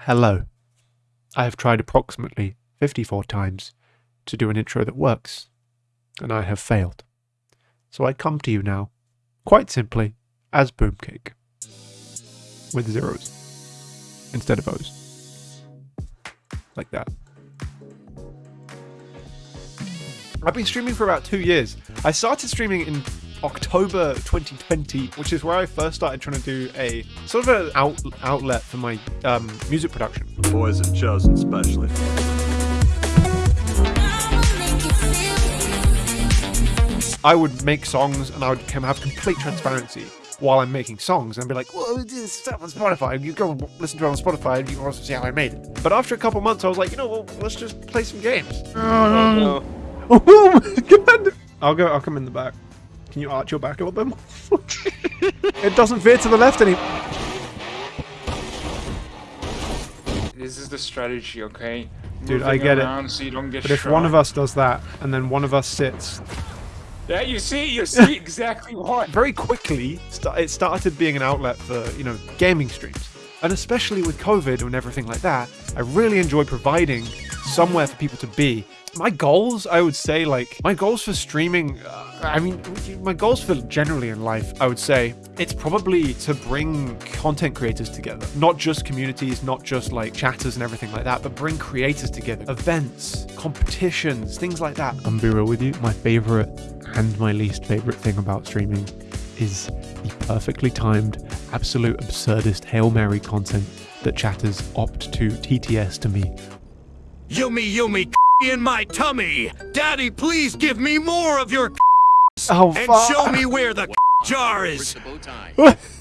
Hello. I have tried approximately 54 times to do an intro that works, and I have failed. So I come to you now, quite simply, as Boomcake, with zeros instead of O's. Like that. I've been streaming for about two years. I started streaming in October 2020, which is where I first started trying to do a sort of an out, outlet for my um, music production. Boys have chosen specially. I would make songs and I would have complete transparency while I'm making songs and be like, well, this stuff on Spotify. You go listen to it on Spotify and you can also see how I made it. But after a couple months, I was like, you know, well, let's just play some games. Oh, Oh, God. I'll go. I'll come in the back. Can you arch your back a little bit more? it doesn't veer to the left anymore. This is the strategy, okay? Dude, I get it. So you don't get But if shot. one of us does that and then one of us sits, Yeah, you see, you see exactly what. very quickly st- it started being an outlet for you know gaming streams. And especially with COVID and everything like that, I really enjoy providing somewhere for people to be. My goals, I would say, like my goals for streaming. Uh, I mean, my goals for generally in life, I would say, it's probably to bring content creators together, not just communities, not just like chatters and everything like that, but bring creators together, events, competitions, things like that. I'm be real with you, my favorite and my least favorite thing about streaming is the perfectly timed, absolute absurdist Hail Mary content that chatters opt to TTS to me. Yummy, yummy in my tummy. Daddy, please give me more of your Oh, and show me where the jar is. the bow tie.